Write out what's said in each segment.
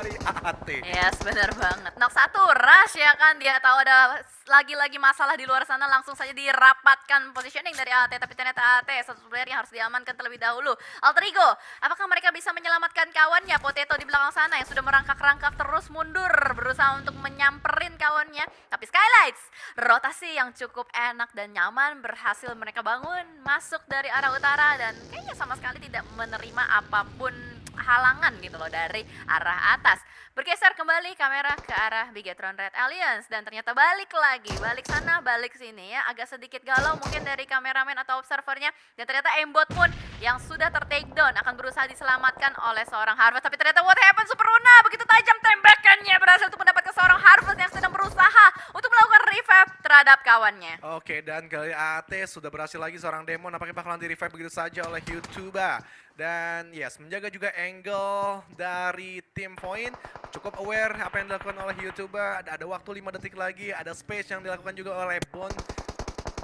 dari AT. Yes, benar banget. Nok satu, rush ya kan. Dia tahu ada lagi-lagi masalah di luar sana langsung saja dirapatkan positioning dari AT. Tapi ternyata AT satu player yang harus diamankan terlebih dahulu. Alter Ego, apakah mereka bisa menyelamatkan kawannya? Potato di belakang sana yang sudah merangkak-rangkak terus mundur. Berusaha untuk menyamperin kawannya. Tapi Skylights, rotasi yang cukup enak dan nyaman berhasil mereka bangun. Masuk dari arah utara dan kayaknya sama sekali tidak menerima apa pun halangan gitu loh dari arah atas. Bergeser kembali kamera ke arah Bigetron Red Alliance dan ternyata balik lagi, balik sana, balik sini ya. Agak sedikit galau mungkin dari kameramen atau observernya dan ternyata aimbot pun yang sudah ter down akan berusaha diselamatkan oleh seorang Harvest. Tapi ternyata what happened Super Runa begitu tajam tembakannya berhasil untuk mendapatkan seorang Harvest yang sedang berusaha untuk melakukan revive terhadap kawannya. Oke, dan kali AT sudah berhasil lagi seorang demon apakah bakalan di revive begitu saja oleh YouTuber. Dan yes, menjaga juga angle dari tim point. Cukup aware apa yang dilakukan oleh YouTuber. Ada, ada waktu 5 detik lagi, ada space yang dilakukan juga oleh Bon.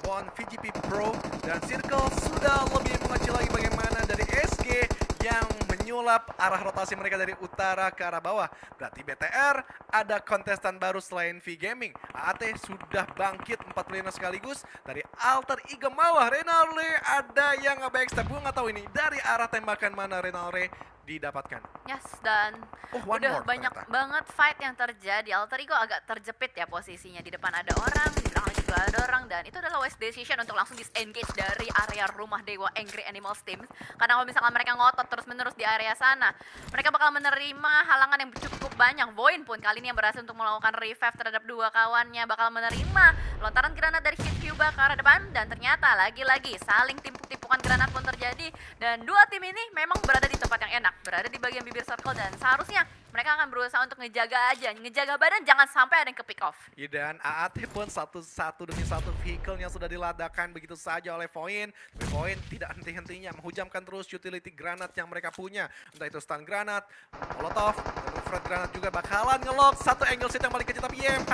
Bon VGP Pro. Dan Circle sudah lebih mengecil lagi bagaimana dari SG yang menyulap arah rotasi mereka dari utara ke arah bawah. Berarti BTR ada kontestan baru selain V Gaming. AAT sudah bangkit 4 player sekaligus dari Alter Ego Mawah. Renalre ada yang nge-backstab. Gue nggak tahu ini dari arah tembakan mana Renalre didapatkan. Yes, dan oh, udah banyak ternyata. banget fight yang terjadi. Alter Ego agak terjepit ya posisinya. Di depan ada orang, di belakang juga ada orang. Dan itu adalah wise decision untuk langsung disengage dari area rumah Dewa Angry Animals Team. Karena kalau misalkan mereka ngotot terus-menerus di area sana, mereka bakal menerima halangan yang cukup banyak. Voin pun kali ini yang berhasil untuk melakukan revive terhadap dua kawannya. Bakal menerima lontaran granat dari Hit Cuba ke arah depan. Dan ternyata lagi-lagi saling timpuk-timpukan granat pun terjadi. Dan dua tim ini memang berada di tempat yang enak berada di bagian bibir circle dan seharusnya mereka akan berusaha untuk ngejaga aja, ngejaga badan jangan sampai ada yang ke pick off. Ya, dan AAT pun satu-satu demi satu vehicle yang sudah diladakan begitu saja oleh Voin. Tapi Voin tidak henti-hentinya menghujamkan terus utility granat yang mereka punya. Entah itu stun granat, molotov, Fred granat juga bakalan ngelock satu angle set yang paling kecil tapi YMH.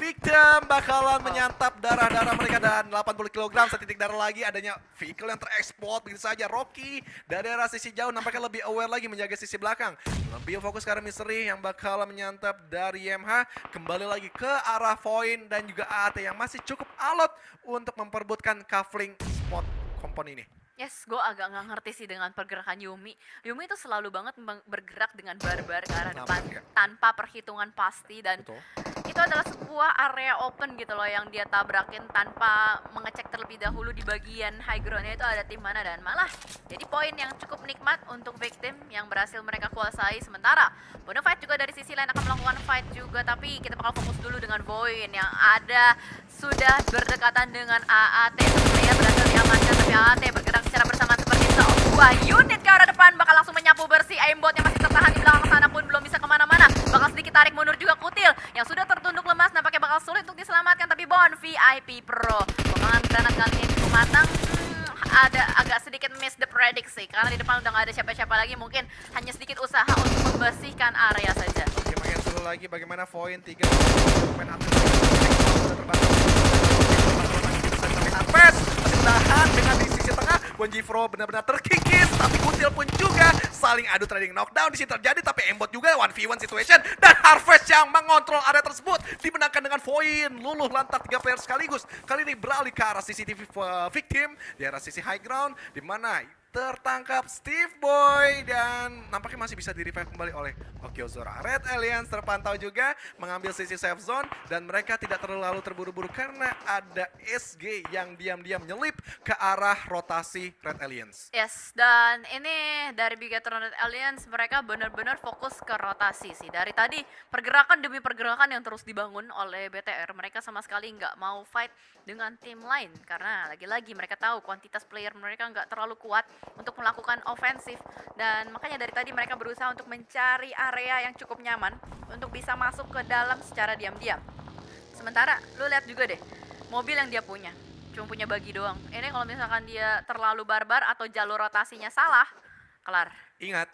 Victim bakalan menyantap darah-darah mereka dan 80 kg setitik darah lagi adanya vehicle yang terekspor begitu saja. Rocky dari arah sisi jauh nampaknya lebih aware lagi menjaga sisi belakang. Lebih fokus sekarang Misteri yang bakal menyantap dari YMH kembali lagi ke arah Voin dan juga AAT yang masih cukup alot untuk memperbutkan kafling spot kompon ini. Yes, gue agak nggak ngerti sih dengan pergerakan Yumi. Yumi itu selalu banget bergerak dengan barbar ke arah depan ya. tanpa perhitungan pasti dan Betul itu adalah sebuah area open gitu loh yang dia tabrakin tanpa mengecek terlebih dahulu di bagian high groundnya itu ada tim mana dan malah. Jadi poin yang cukup nikmat untuk victim yang berhasil mereka kuasai. Sementara Fight juga dari sisi lain akan melakukan fight juga tapi kita bakal fokus dulu dengan Boyin yang ada. Sudah berdekatan dengan AAT sebenarnya berhasil diamankan tapi AAT bergerak secara bersama seperti sebuah unit ke arah depan. Bakal langsung menyapu bersih aimbotnya masih tertahan di belakang sana pun belum bisa ke mana-mana bakal sedikit tarik mundur juga Kutil yang sudah tertunduk lemas nampaknya bakal sulit untuk diselamatkan tapi Bon VIP Pro pengelan granat kali ini cukup matang hmm, ada agak sedikit miss the prediksi karena di depan udah gak ada siapa-siapa lagi mungkin hanya sedikit usaha untuk membersihkan area saja oke makin lagi bagaimana poin 3 main Harvest masih tahan dengan di sisi tengah Bonjifro benar-benar terkikis tapi Kutil pun juga saling adu trading knockdown. Di sini terjadi tapi Embot juga 1v1 situation. Dan Harvest yang mengontrol area tersebut dimenangkan dengan Voin luluh lantak tiga player sekaligus. Kali ini beralih ke arah CCTV uh, victim di arah sisi high ground di mana tertangkap Steve Boy dan nampaknya masih bisa di kembali oleh Okyozora. Red Alliance terpantau juga mengambil sisi safe zone dan mereka tidak terlalu terburu-buru karena ada SG yang diam-diam nyelip ke arah rotasi Red Alliance. Yes, dan ini dari Bigatron Red Alliance mereka benar-benar fokus ke rotasi sih. Dari tadi pergerakan demi pergerakan yang terus dibangun oleh BTR, mereka sama sekali nggak mau fight dengan tim lain karena lagi-lagi mereka tahu kuantitas player mereka nggak terlalu kuat untuk melakukan ofensif dan makanya dari tadi mereka berusaha untuk mencari area yang cukup nyaman untuk bisa masuk ke dalam secara diam-diam. Sementara lu lihat juga deh mobil yang dia punya cuma punya bagi doang. Ini kalau misalkan dia terlalu barbar atau jalur rotasinya salah, kelar. Ingat,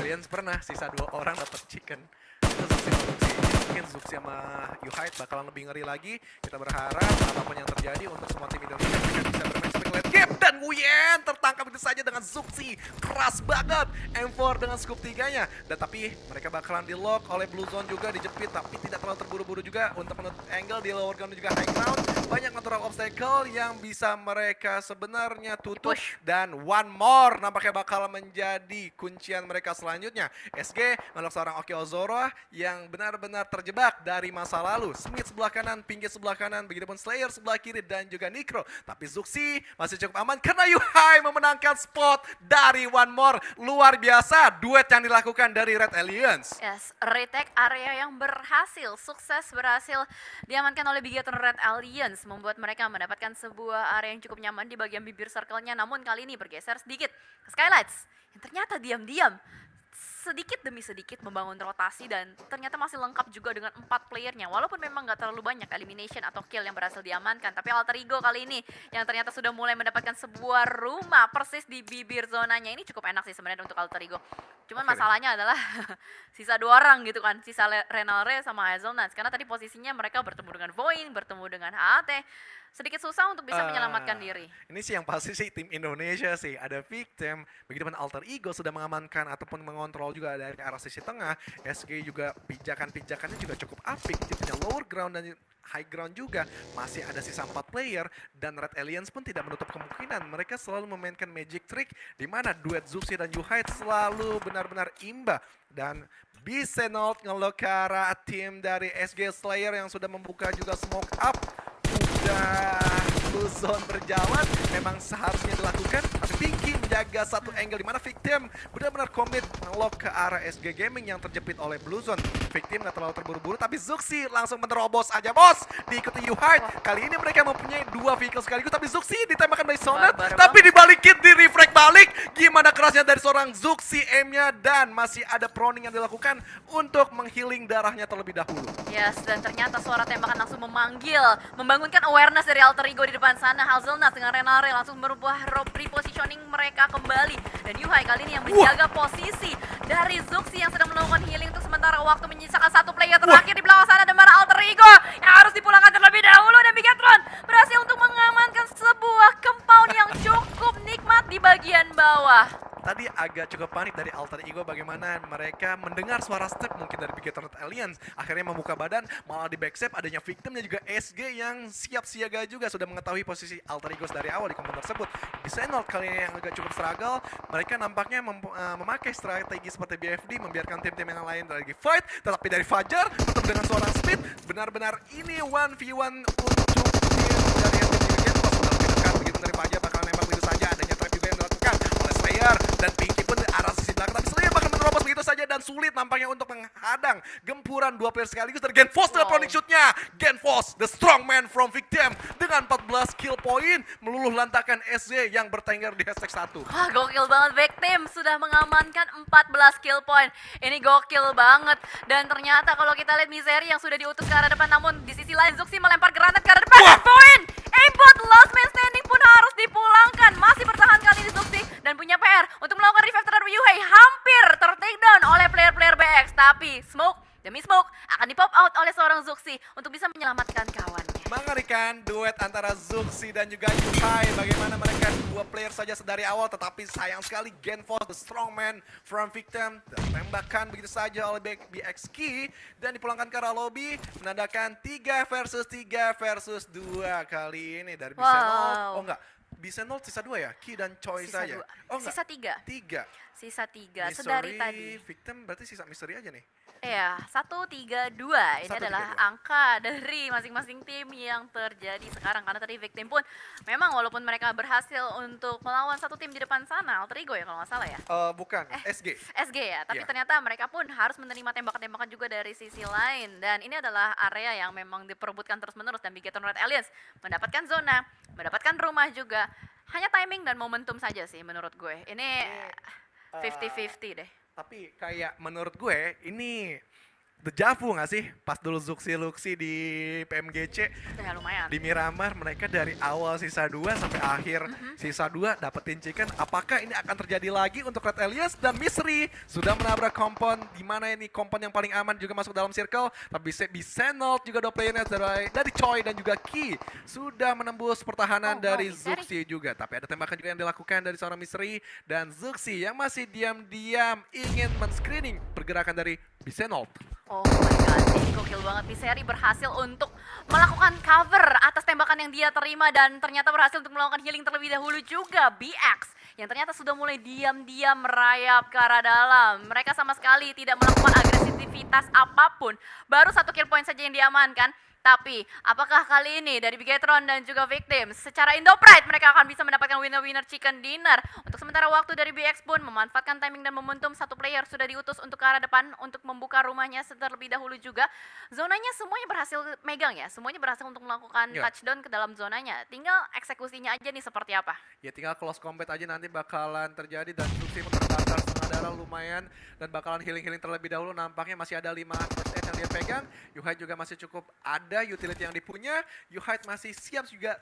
aliens pernah sisa dua orang dapat chicken. Itu mungkin Zuxi sama Yuhait bakalan lebih ngeri lagi. Kita berharap apa pun yang terjadi untuk semua tim Indonesia bisa game dan Wuyen tertangkap itu saja dengan Zuxi. Keras banget M4 dengan scoop tiganya. Dan tapi mereka bakalan di lock oleh Blue Zone juga dijepit tapi tidak terlalu terburu-buru juga untuk menutup angle di lower ground juga high ground. Banyak natural obstacle yang bisa mereka sebenarnya tutup dan one more nampaknya bakal menjadi kuncian mereka selanjutnya. SG menolak seorang Oki Ozoro yang benar-benar terjebak dari masa lalu. Smith sebelah kanan, Pinggir sebelah kanan, begitupun Slayer sebelah kiri dan juga Nikro. Tapi Zuxi masih cukup aman karena Yuhai memenangkan spot dari one more. Luar biasa duet yang dilakukan dari Red Alliance. Yes, retake area yang berhasil, sukses berhasil diamankan oleh Bigaton Red Alliance, membuat mereka mendapatkan sebuah area yang cukup nyaman di bagian bibir circle-nya, namun kali ini bergeser sedikit ke Skylights, yang ternyata diam-diam sedikit demi sedikit membangun rotasi dan ternyata masih lengkap juga dengan empat playernya. Walaupun memang nggak terlalu banyak elimination atau kill yang berhasil diamankan tapi Alter Ego kali ini yang ternyata sudah mulai mendapatkan sebuah rumah persis di bibir zonanya. Ini cukup enak sih sebenarnya untuk Alter Ego. Cuman deh. masalahnya adalah sisa dua orang gitu kan sisa Le- Renal Re sama Hazelnuts. Karena tadi posisinya mereka bertemu dengan Voin bertemu dengan HAT sedikit susah untuk bisa Eh, menyelamatkan diri. Ini sih yang pasti sih tim Indonesia sih. Ada victim, begitu pun Alter Ego sudah mengamankan ataupun mengontrol juga dari arah sisi tengah. SG juga pijakan-pijakannya juga cukup apik, dia punya lower ground dan high ground juga. Masih ada sisa 4 player dan Red Alliance pun tidak menutup kemungkinan mereka selalu memainkan magic trick di mana duet Zuxi dan Yuhai selalu benar-benar imba dan Bisenot ngelok ke arah tim dari SG Slayer yang sudah membuka juga smoke up udah blue zone berjalan memang seharusnya dilakukan tapi menjaga satu angle di mana victim benar-benar komit ngelok ke arah SG Gaming yang terjepit oleh blue zone. Victim nggak terlalu terburu-buru tapi Zuxi langsung menerobos aja bos! Diikuti Yuhai kali ini mereka mempunyai dua vehicle sekaligus tapi Zuxi ditembakkan by Sonet tapi dibalikin di reflect balik. Gimana kerasnya dari seorang Zuxi M-nya? Dan masih ada proning yang dilakukan untuk menghealing darahnya terlebih dahulu. Yes, dan ternyata suara tembakan langsung memanggil, membangunkan awareness dari Alter Ego di depan sana. Hazelnuts dengan Renare langsung merubah repositioning mereka kembali. Dan Yuhai kali ini yang menjaga posisi dari Zuxi yang sedang melakukan healing untuk sementara waktu menyisakan satu player terakhir di belakang sana dan mana Alter Ego yang harus dipulangkan terlebih dahulu dan Bigatron berhasil untuk mengamankan sebuah compound yang cukup nikmat di bagian bawah. Tadi agak cukup panik dari Alter Ego bagaimana mereka mendengar suara step mungkin dari Bigaton Alliance akhirnya membuka badan malah di backstep adanya victim dan juga SG yang siap siaga juga sudah mengetahui posisi Alter Ego dari awal di komponen tersebut. Di Senot kali ini yang agak cukup struggle mereka nampaknya mem- eh, memakai strategi seperti BFD membiarkan tim-tim yang lain lagi fight tetapi dari Fajar tetap dengan seorang speed. Benar-benar ini 1v1 untuk tim dari tim Game Boss lebih dekat begitu dari Fajar bakal nembak begitu saja adanya trap juga yang dilakukan oleh Slayer dan Pinky pun di arah sisi belakang tapi Slayer bakal menerobos begitu saja dan sulit nampaknya untuk menghadang gempuran dua player sekaligus dari Genfos dengan Wow. proning shootnya. Genfos the strong man from Victim dengan 14 kill point meluluh lantakan SZ yang bertengger di hashtag 1 Wah gokil banget team sudah mengamankan 14 kill point. Ini gokil banget. Dan ternyata kalau kita lihat Misery yang sudah diutus ke arah depan Namun di sisi lain Zuxi melempar granat ke arah depan. Wah. Point! Aimbot last man standing pun harus dipulangkan. Masih bertahan kali ini Zuxi Dan punya PR untuk melakukan revive terhadap Yuhei Hampir ter-take down oleh player-player BX Tapi Smoke demi Smoke akan di-pop out oleh seorang Zuxi Untuk bisa menyelamatkan kawannya. Mengerikan duet antara Zuxi dan juga Yuhai Bagaimana mereka dua player saja sedari awal Tetapi sayang sekali Genfos the strong man from victim Ditembakkan begitu saja oleh B- BX Key Dan dipulangkan ke arah lobby Menandakan 3 versus 3 versus 2 kali ini. Dari Bisenol Wow. Oh enggak Bisenol sisa 2 ya? Key dan Choi Sisa saja dua. Oh enggak. Sisa tiga. 3 Sisa tiga. Sedari tadi. Victim berarti sisa misteri aja nih Iya, satu tiga dua ini Satu, tiga, adalah dua. angka dari masing-masing tim yang terjadi sekarang karena tadi victim pun memang walaupun mereka berhasil untuk melawan satu tim di depan sana, Alter Ego ya kalau nggak salah ya. Eh bukan, SG SG ya, tapi Iya. ternyata mereka pun harus menerima tembakan-tembakan juga dari sisi lain dan ini adalah area yang memang diperebutkan terus-menerus dan Bigaton Red Alliance mendapatkan zona, mendapatkan rumah juga. Hanya timing dan momentum saja sih menurut gue. Ini Eh, 50-50 deh. Tapi kayak menurut gue ini dejavu nggak sih? Pas dulu Zuxi Luxi di PMGC Ya lumayan. di Miramar mereka dari awal sisa 2 sampai akhir Mhm. sisa 2 dapetin chicken. Apakah ini akan terjadi lagi untuk Red Elias dan Misri sudah menabrak kompon di mana ini kompon yang paling aman juga masuk dalam circle tapi bisa Bisenol juga dua playernya dari dari Choi dan juga Ki sudah menembus pertahanan Oh, dari Misri. Zuxi juga tapi ada tembakan juga yang dilakukan dari seorang Misri dan Zuxi yang masih diam-diam ingin men-screening pergerakan dari Bisenol. Oh my god, ini gokil banget. Piseri berhasil untuk melakukan cover atas tembakan yang dia terima dan ternyata berhasil untuk melakukan healing terlebih dahulu juga BX yang ternyata sudah mulai diam-diam merayap ke arah dalam. Mereka sama sekali tidak melakukan agresivitas apa pun. Baru satu kill point saja yang diamankan. Tapi, apakah kali ini dari Bigetron dan juga Victim secara Indo Pride mereka akan bisa mendapatkan winner-winner chicken dinner? Untuk sementara waktu dari BX pun memanfaatkan timing dan momentum satu player sudah diutus untuk ke arah depan untuk membuka rumahnya terlebih dahulu juga. Zonanya semuanya berhasil megang ya, semuanya berhasil untuk melakukan Ya. touchdown ke dalam zonanya. Tinggal eksekusinya aja nih seperti apa. Ya tinggal close combat aja nanti bakalan terjadi dan pun terbakar setengah darah lumayan dan bakalan healing-healing terlebih dahulu nampaknya masih ada 5 first aid yang dia pegang. Yuhai juga masih cukup ada utility yang dipunya. Yuhai masih siap juga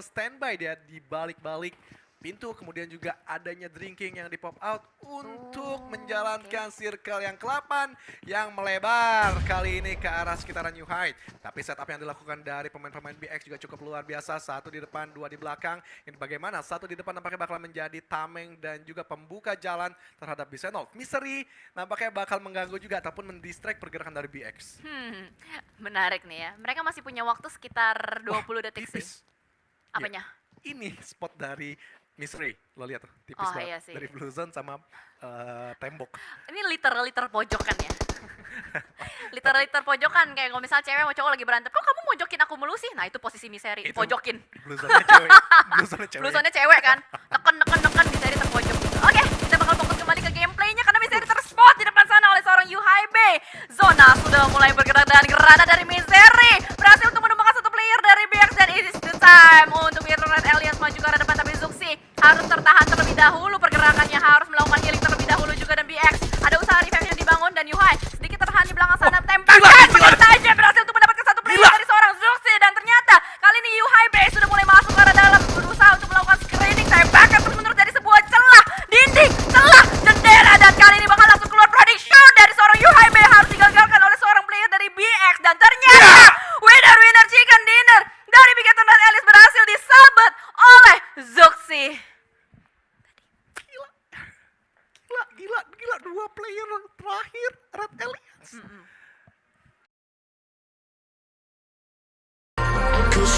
standby dia di balik-balik pintu kemudian juga adanya drinking yang di pop out untuk Oh, menjalankan circle yang ke-8 yang melebar kali ini ke arah sekitaran Yuhai tapi setup yang dilakukan dari pemain-pemain BX juga cukup luar biasa. Satu di depan dua di belakang. Ini bagaimana? Satu di depan nampaknya bakal menjadi tameng dan juga pembuka jalan terhadap Bisenol. Misery nampaknya bakal mengganggu juga ataupun mendistract pergerakan dari BX Hmm, menarik nih ya. Mereka masih punya waktu sekitar 20 detik sih. Apanya? ini spot dari Misery lo lihat tuh tipis Oh, banget iya sih. dari blue zone sama eh, tembok Ini literally terpojokan ya. literally terpojokan kayak kalau misalnya cewek sama cowok lagi berantem, kok kamu mojokin aku mulu sih? Nah itu posisi miseri, Itu- pojokin. blue zone-nya cewek blue zone cewek Blusannya cewek kan, miseri terpojok.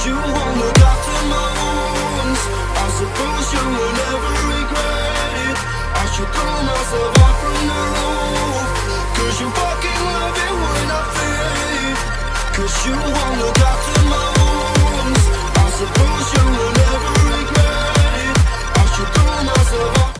You won't look after my wounds. I suppose you will never regret it. I should myself from the you fucking love it when I you won't look after